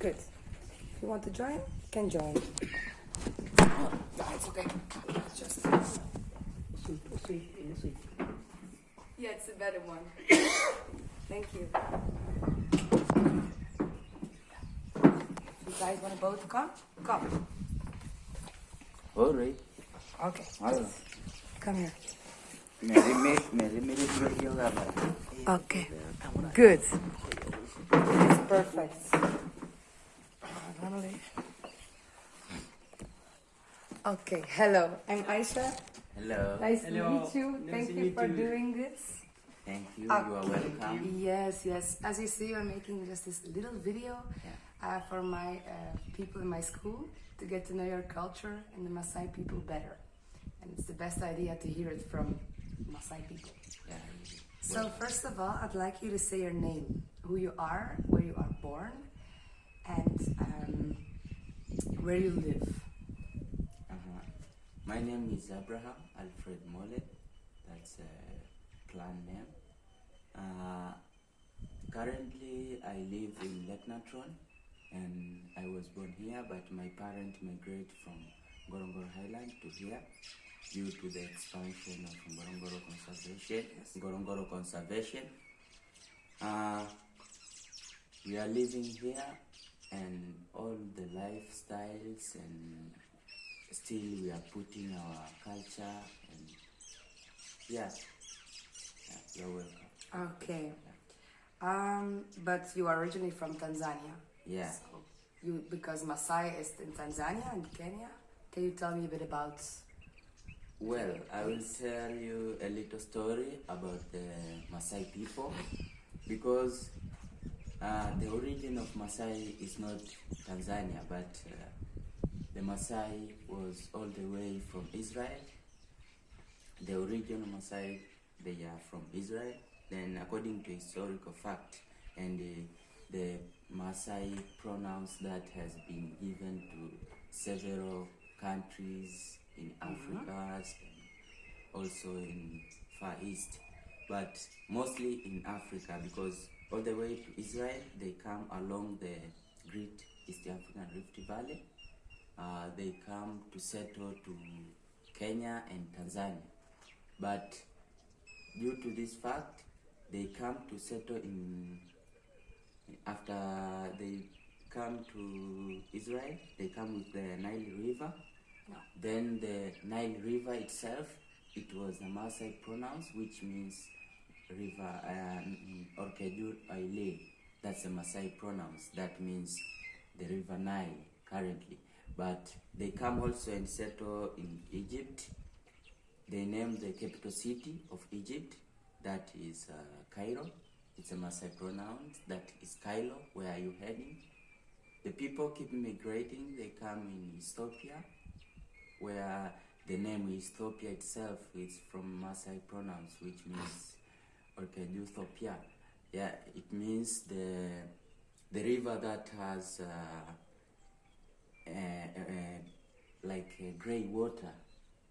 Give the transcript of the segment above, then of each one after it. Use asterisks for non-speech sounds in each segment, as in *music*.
Good. If you want to join, you can join. Oh, no, it's okay. It's just. Sweet, sweet, in the sweet. Yeah, it's a better one. Thank you. You guys want to both come? Come. All right. Okay. Hello. Come here. Okay. Good. It's perfect. Okay. Hello. I'm Aisha. Hello. Nice Hello. to meet you. Nice Thank to you for you. doing this. Thank you. Ah. You are welcome. Yes, yes. As you see, I'm making just this little video uh, for my uh, people in my school to get to know your culture and the Maasai people better. And it's the best idea to hear it from Maasai people. Yeah. So first of all, I'd like you to say your name, who you are, where you are born, and um, where you live. Uh-huh. My name is Abraham Alfred Mole. That's a clan name. Uh, currently, I live in Lake Natron, and I was born here, but my parents migrated from Ngorongoro Highland to here due to the expansion of Ngorongoro Conservation. Ngorongoro Conservation. Uh, we are living here, and all the lifestyles and still we are putting our culture and yeah, yeah you're welcome Okay. Um, but you are originally from Tanzania. yeah So you because masai is in Tanzania and Kenya. Can you tell me a bit about? well i will tell you a little story about the masai people because uh, the origin of Maasai is not Tanzania but uh, the Maasai was all the way from Israel the original Maasai they are from Israel. Then according to historical fact and the, the Maasai pronouns that has been given to several countries in Africa and also in Far East, but mostly in Africa because all the way to Israel they come along the Great East African Rift Valley. Uh, they come to settle to Kenya and Tanzania. But due to this fact, they come to settle in. After they come to Israel, they come with the Nile River. Then the Nile River itself, it was a Maasai pronouns, which means river uh, Orkejur Aile. That's a Maasai pronouns. That means the river Nile currently. But they come also and settle in Egypt. They name the capital city of Egypt, that is uh, Cairo. It's a Maasai pronoun, that is Cairo, where are you heading? The people keep migrating, they come in Ethiopia, where the name Ethiopia itself is from Maasai pronouns, which means Orkedutopia. Yeah, it means the the river that has uh, uh, uh, like uh, grey water.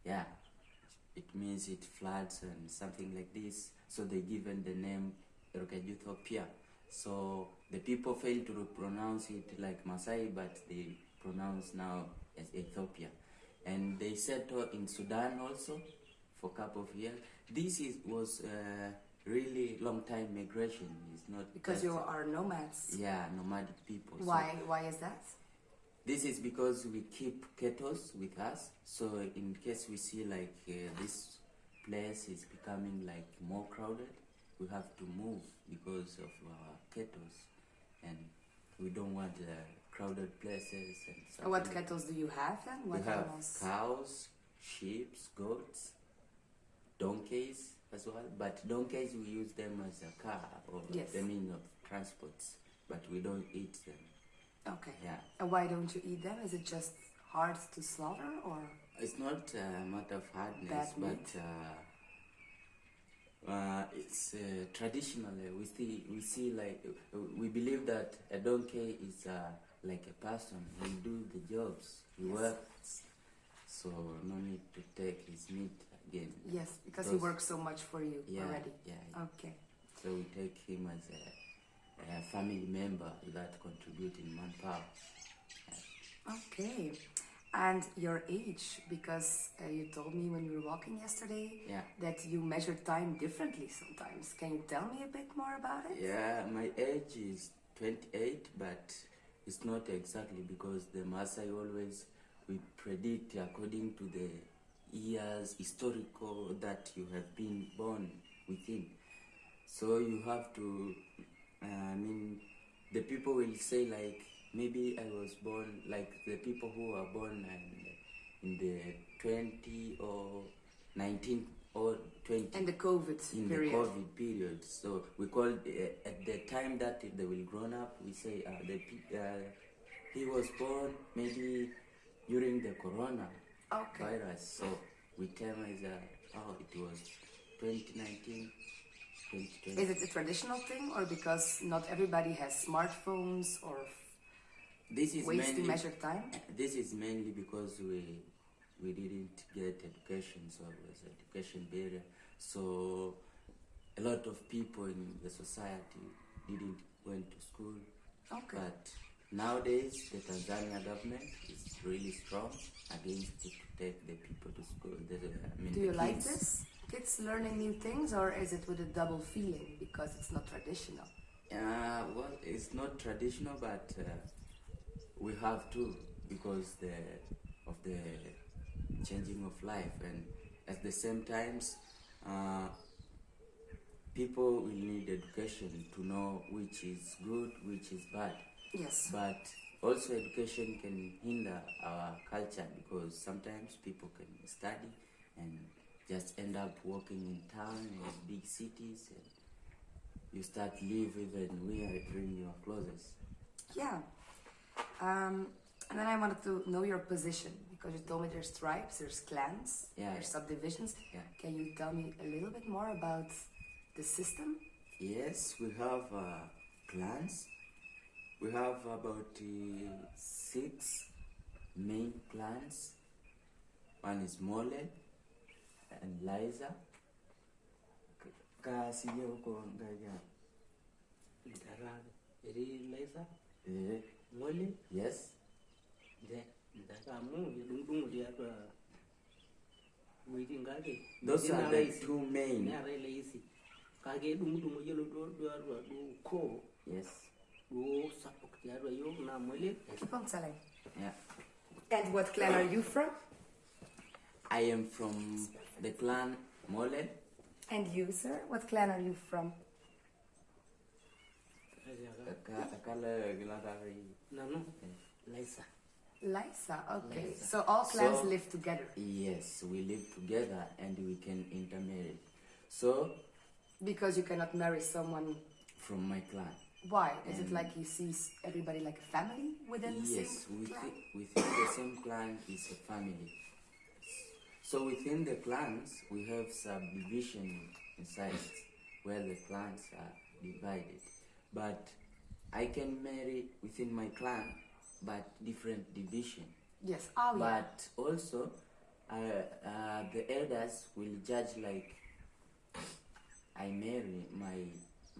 Yeah, it means it floods and something like this. So they given the name Orkedutopia. So the people fail to pronounce it like Maasai, but they pronounce now as Ethiopia. And they settle in Sudan also for a couple of years. This is was uh, really long time migration. is not Because you are nomads. yeah nomadic people. So Why? Why is that? this is because we keep kettles with us. So in case we see like uh, this place is becoming like more crowded, we have to move because of our kettles, and we don't want uh, crowded places and stuff. What kettles do you have then? We What have cows, sheep, goats, donkeys as well. But donkeys we use them as a car or Yes. the means of transports, but we don't eat them. Okay. Yeah. And why don't you eat them? Is it just hard to slaughter or? It's not a matter of hardness, but uh, uh, it's uh, traditionally we see we see like we believe that a donkey is uh, like a person. He do the jobs, he Yes. works, so no need to take his meat again. Yes, because he works so much for you Yeah, already. yeah, yeah. Okay. So we take him as a a family member that contribute in manpower. Okay. And your age, because uh, you told me when we were walking yesterday Yeah. that you measure time differently sometimes. Can you tell me a bit more about it? Yeah, my age is 28, but it's not exactly because the Maasai always we predict according to the years historical that you have been born within. So you have to, uh, I mean, the people will say like maybe I was born like the people who were born in, in the 20 or 19 or 20 And the COVID in period. the COVID period. So we call uh, at the time that they will grown up, we say uh, the uh, he was born maybe during the corona Okay. virus. So we tell as uh, oh it was 2019, 2020. Is it a traditional thing or because not everybody has smartphones or this is ways to measure time? this is mainly because we we didn't get education, so it was education barrier. So a lot of people in the society didn't went to school. Okay. But nowadays, the Tanzania government is really strong against it to take the people to school. The, I mean, Do you like this? Kids learning new things or is it with a double feeling because it's not traditional? Uh, well, it's not traditional, but uh, we have to because the of the changing of life, and at the same times, uh, people will need education to know which is good, which is bad. Yes. But also, education can hinder our culture because sometimes people can study and just end up working in town in big cities and you start live even wearing your clothes. Yeah. Um, and then I wanted to know your position because you told me there's tribes, there's clans, Yeah, there's yeah. subdivisions. Yeah. Can you tell me a little bit more about the system? Yes, we have uh, clans. We have about uh, six main plants. One is Mole and Liza. Kasi huko ngaja. Ndarara. Eri laisa. Eh, Ngole. Yes. De. Kamu dung dung dia tu. Witi. Those are the two main. Ni are laisi. Kage dung dung yelo do do do do ko. Yes. Do sapok dia do yo na mole. Keep on telling. Yeah. And what clan are you from? I am from the clan Mole. And you, sir? What clan are you from? Aka- Akala Gilagari. Na no. Laisa. Lysa. Okay. Lysa. So all clans So- live together Yes, we live together and we can intermarry. So, because you cannot marry someone. from my clan. Why? Is it like he sees everybody like a family within the Yes, same within, clan? within the same clan is a family. So within the clans, we have subdivision inside where the clans are divided. But I can marry within my clan, but different division. Yes. Oh yeah. But also, uh, uh, the elders will judge like I marry my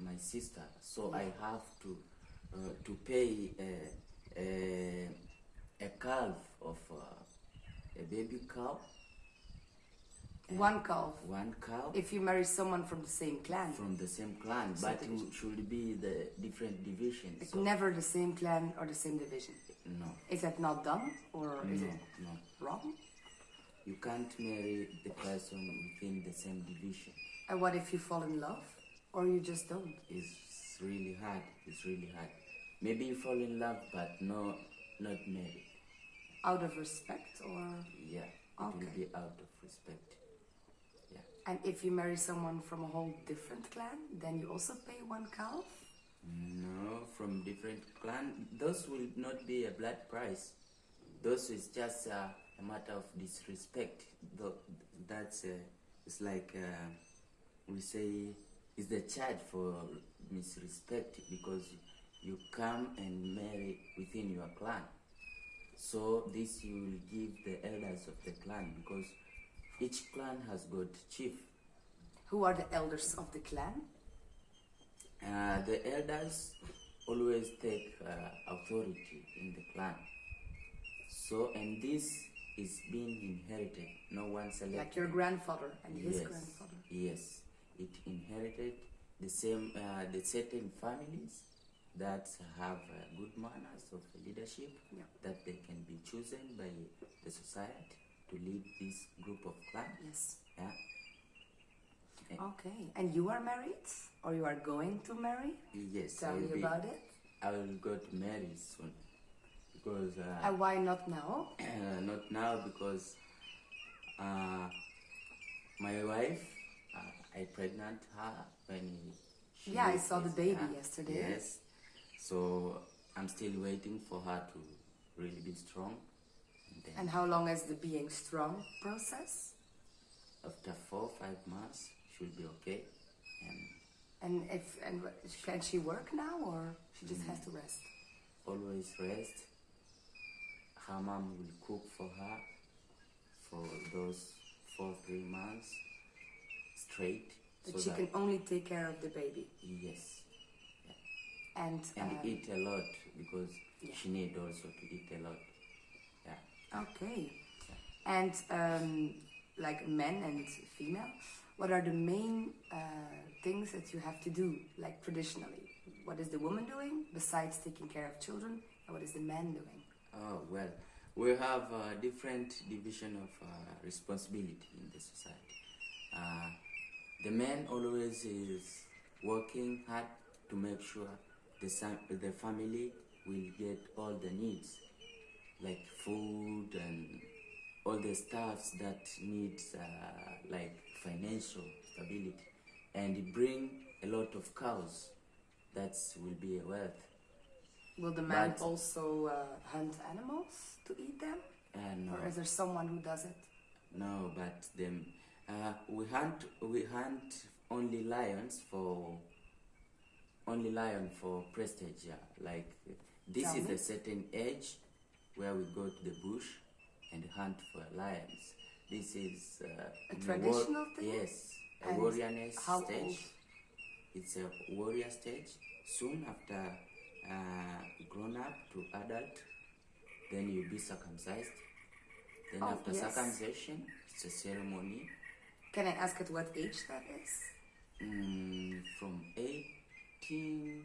my sister, so I have to uh, to pay a, a, a calf of uh, a baby cow, One calf. one cow If you marry someone from the same clan, from the same clan, Same but it should be the different divisions. it's So, never the same clan or the same division. no, Is that not done or is it no. wrong? You can't marry the person within the same division. And what if you fall in love or you just don't? It's really hard. It's really hard. Maybe you fall in love, but no, not married. Out of respect or Yeah, it Okay. will be out of respect. Yeah. and if you marry someone from a whole different clan, then you also pay one calf? No, from different clan. Those will not be a blood price. Those is just uh, a matter of disrespect. That's uh, it's like uh, we say is the charge for misrespect because you come and marry within your clan. So this you will give the elders of the clan because each clan has got chief. Who are the elders of the clan? Uh, the elders always take uh, authority in the clan. So, and this is being inherited. No one selected. Like your grandfather and his yes, grandfather. Yes, it inherited the same, uh, the certain families that have uh, good manners of leadership Yeah. that they can be chosen by the society to lead this group of clan. Yes. Yeah. Okay. And you are married? Or you are going to marry? Yes, Tell me be- about it. I will go to marry soon because uh, And why not now? *clears throat* not now because uh, my wife I pregnant her when she Yeah, I saw the baby yeah, yesterday. Yes, so I'm still waiting for her to really be strong. And And how long is the being strong process? after four five months she'll be okay. And And if and can she work now or she just has mm. to rest? always rest. Her mom will cook for her for those four three months straight. But so she can only take care of the baby. yes, And, and um, eat a lot because Yeah. she need also to eat a lot. Yeah. Okay. And um, like men and female, what are the main uh, things that you have to do, like traditionally? What is the woman doing besides taking care of children, and what is the man doing? Oh well, we have a different division of uh, responsibility in the society. Uh, the man always is working hard to make sure the the family will get all the needs, like food and all the stuffs that needs uh, like financial stability, and bring a lot of cows. That will be a wealth. Will the man But- also uh, hunt animals to eat them, And or is there someone who does it? No, but them uh, we hunt we hunt only lions for only lion for prestige. Yeah. Like this Tell is me. a certain age where we go to the bush and hunt for lions. This is uh, A traditional thing? Yes, a And warriorness stage. old? It's a warrior stage. Soon after uh, grown up to adult, then you'll be circumcised. Then Oh, after yes. circumcision, it's a ceremony Can I ask at what age that is? mm, from 18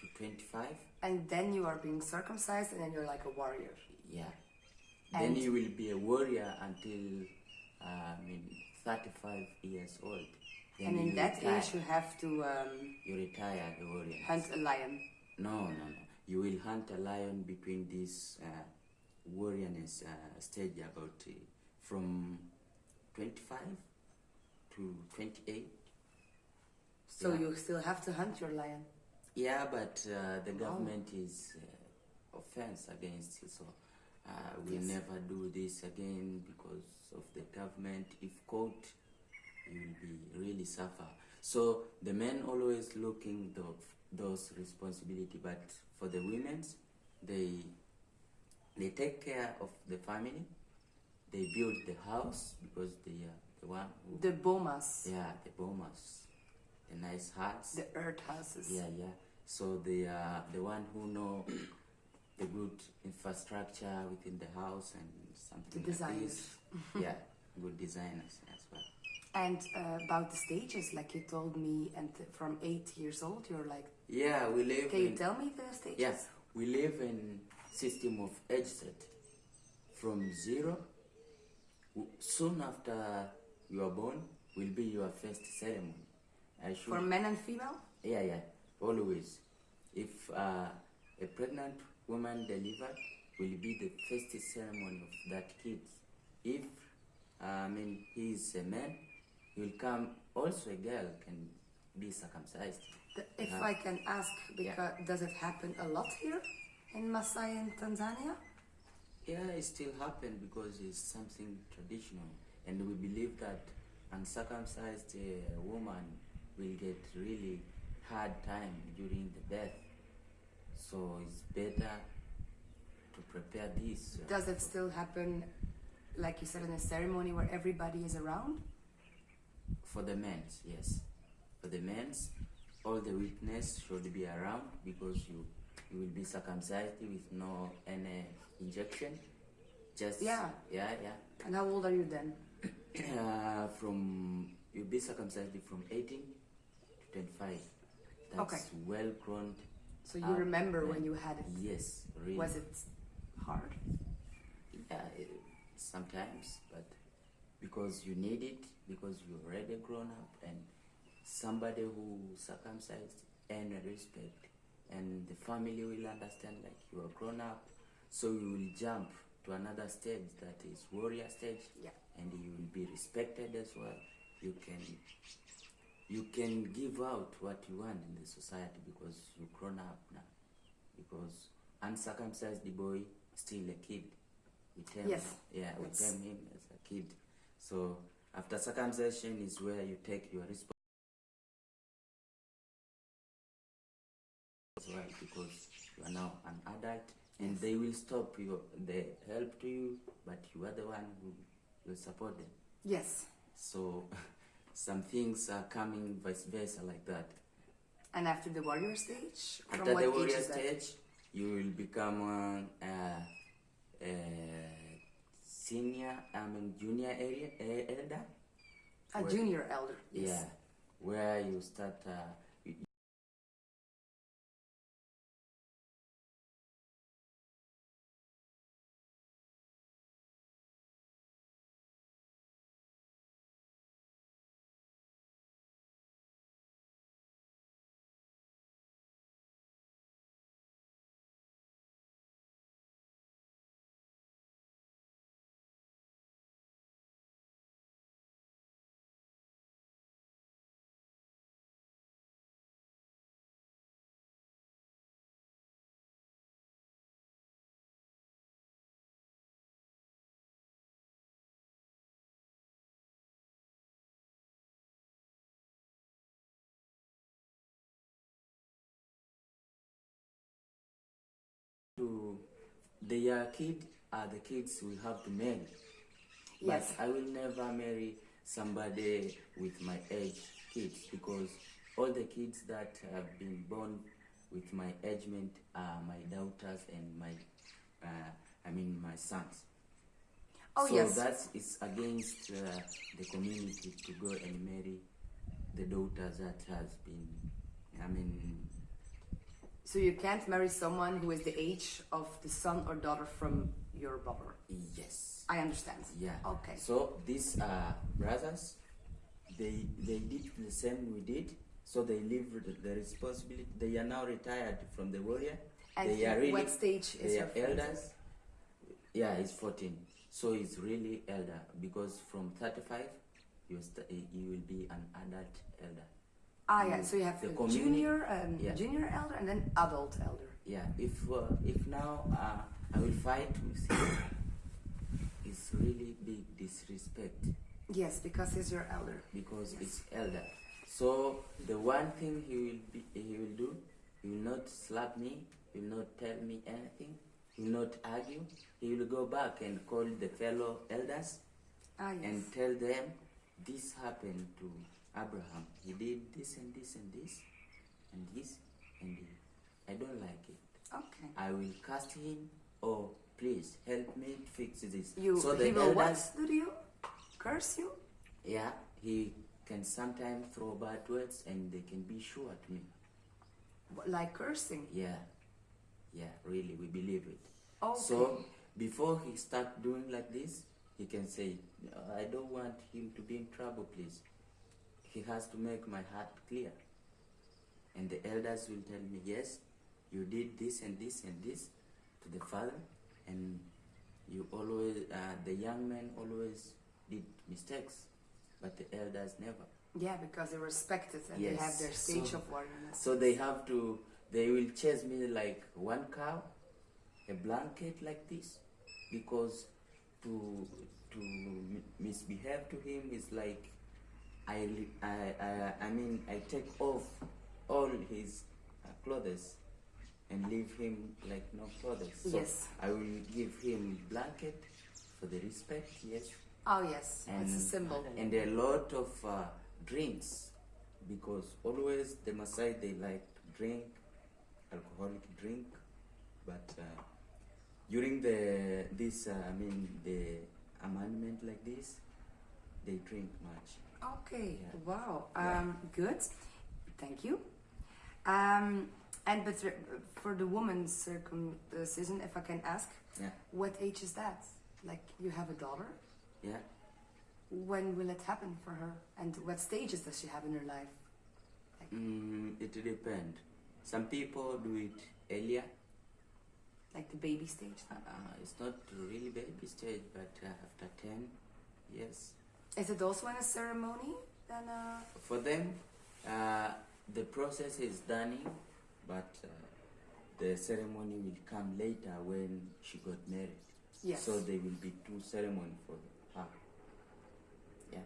to 25. And then you are being circumcised, and then you're like a warrior. Yeah. And- then you will be a warrior until uh, I mean 35 years old. Then and in that retire. age, you have to um, you retire the warrior. hunt a lion. No, no, no. You will hunt a lion between this uh, warriorness uh, stage about uh, from 25 to 28. So Yeah. you still have to hunt your lion. Yeah, but uh, the Wow. government is uh, offense against it, so uh, we Yes. never do this again because of the government. If caught, you will be really suffer. So the men always looking the, those responsibility, but for the women, they they take care of the family. They build the house because they are the who The bomas, yeah the bomas, the nice huts. the earth houses. Yeah, yeah. So they are the one who know *coughs* the good infrastructure within the house and something The designers. *laughs* yeah, good designers as well. And uh, about the stages, like you told me, and from eight years old, you're like, Yeah, we live can you tell me the stages? yeah, we live in system of age set from zero. Soon after you are born will be your first ceremony. I should For men and female? Yeah, yeah, always. If uh, a pregnant woman delivered, will be the first ceremony of that kid. If uh, I mean he is a man, he will come. Also, a girl can be circumcised. If Uh, I can ask, because does it happen a lot here in Masai in Tanzania? Yeah, it still happen because it's something traditional, and we believe that uncircumcised uh, woman will get really hard time during the birth. So it's better to prepare this. uh, Does it still happen, like you said, in a ceremony where everybody is around? For the men, yes. For the men, all the witness should be around because you you will be circumcised with no any injection. Just Yeah. yeah, yeah. And how old are you then? Uh, *coughs* from you'll be circumcised from 18 to 25. That's Okay. well grown. So you remember when you had it? Yes, really. Was it hard? Yeah, it, sometimes, but because you need it, because you're already grown up, and somebody who circumcised and respect, and the family will understand like you are grown up, so you will jump to another stage that is warrior stage, Yeah. And you will be respected as well. You can you can give out what you want in the society because you're grown up now. Because uncircumcised boy still a kid. We term Yes. yeah, we Yes. term him as a kid. So after circumcision is where you take your responsibility as well because you are now an adult and they will stop your the help to you but you are the one who will support them. Yes. So *laughs* some things are coming vice versa like that. And after the warrior stage? From After what the warrior stage, you will become a, a, a senior, I mean junior area elder. A junior elder. Yes. Yeah, where you start. Uh, to their kid are the kids we have to marry. Yes. But I will never marry somebody with my age kids because all the kids that have been born with my agement are my daughters and my, uh, I mean my sons. Oh, so yes. that is against uh, the community to go and marry the daughters that has been, I mean, So you can't marry someone who is the age of the son or daughter from your brother. yes. I understand. Yeah. Okay. So these are brothers. They they did the same we did. So they live the, responsibility. They are now retired from the warrior. And they are really what stage is they your are elders. Yeah, he's 14. So he's really elder because from 35 you st- you will be an adult elder. Ah, yeah. So you have junior, um, Yeah. junior elder, and then adult elder. Yeah, if uh, if now uh, I will fight with him, it's really big disrespect. Yes, because he's your elder. because it's elder. So the one thing he will be, he will do, he will not slap me, he will not tell me anything, he will not argue. He will go back and call the fellow elders Ah, yes. and tell them this happened to Abraham. He did this and this and this and this and this. I don't like it. okay. I will cast him. Oh, please help me fix this. You, so the he will elders, what do you? Curse you? yeah, he can sometimes throw bad words and they can be sure at me. Like cursing? Yeah, yeah, really, we believe it. Okay. So before he start doing like this, he can say, "No, I don't want him to be in trouble, please. He has to make my heart clear. And the elders will tell me, yes, you did this and this and this to the father, and you always, uh, the young man always did mistakes, but the elders never. Yeah, because they respect it and they have their stage so- of warriorness. So they have to, they will chase me like one cow, a blanket like this, because to to misbehave to him is like, I I I, I mean I take off all his uh, clothes and leave him like no clothes. So Yes. I will give him blanket for the respect, yes, Oh, yes. and it's a symbol. and a lot of uh, drinks because always the Maasai they like drink alcoholic drink, but uh, during the this uh, I mean the amendment like this, they drink much. Okay. Yeah. Wow. Um, good. Thank you. Um, and but for the woman's circumcision, if I can ask, Yeah, what age is that? Like you have a daughter. yeah. When will it happen for her? And what stages does she have in her life? Mm, it depends. Some people do it earlier. Like the baby stage? Uh, it's not really baby stage, but uh, after ten years. Is it also in a ceremony? Then uh, For them, uh, the process is done, but uh, the ceremony will come later when she got married. yes. So there will be two ceremonies for her. Yeah.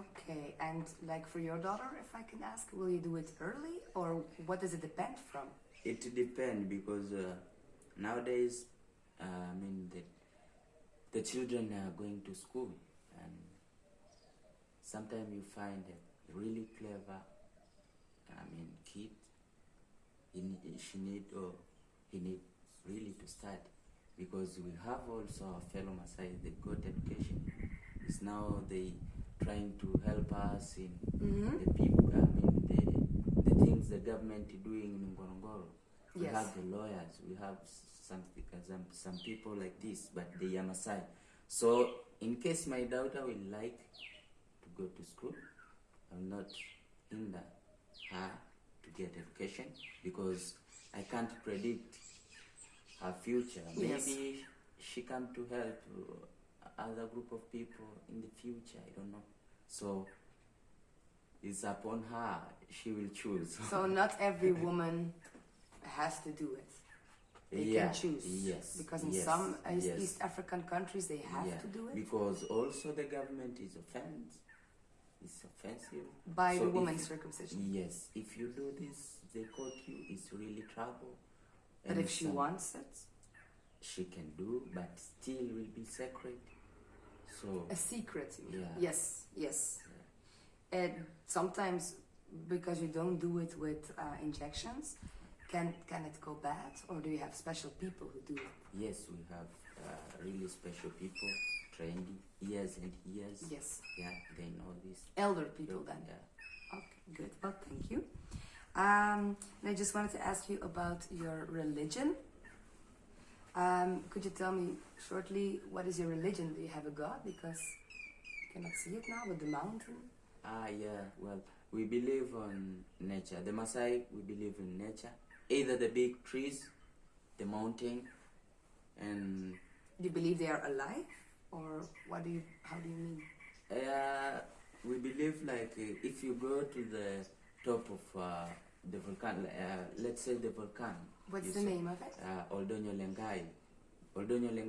Okay. And like for your daughter, if I can ask, will you do it early or what does it depend from? It depends because uh, nowadays, uh, I mean, the, the children are going to school, sometimes you find a really clever, I mean, kid. He, she need or he need really to study because we have also our fellow Maasai. They got education. It's now they trying to help us in Mm-hmm. the people, I mean, the, the things the government is doing in Ngorongoro. We Yes. have the lawyers, we have some, some, some people like this, but they are Maasai. So, in case my daughter will like go to school, I'm not hinder her to get education because I can't predict her future. Yes. Maybe she come to help other group of people in the future. I don't know. So it's upon her. She will choose. So not every *laughs* woman has to do it. They yeah. can choose. Yes. Because in yes, some East- yes. East African countries they have yeah. to do it Because also the government is offense. It's offensive. by So the woman's you- circumcision. Yes. If you do this, they caught you. It's really trouble. But And if she wants it, she can do, but still will be sacred. So a secret. Yeah. Yes, yes. And sometimes because you don't do it with uh, injections, can can it go bad, or do you have special people who do it? yes, we have uh, really special people trained and years. Yes, Yeah, they know this. elder people then. Yeah. Okay, good. Well, thank you. Um, and I just wanted to ask you about your religion. Um, could you tell me shortly what is your religion? Do you have a god? Because you cannot see it now, but the mountain. Ah, yeah. Well, we believe on nature. The Maasai, we believe in nature. Either the big trees, the mountain, and Do you believe they are alive, or what do you? How do you mean? uh, we believe like uh, if you go to the top of uh, the volcano, uh, let's say the volcano. What's the see, name of it? Uh, Ol Doinyo Lengai. Ol Doinyo Lengai.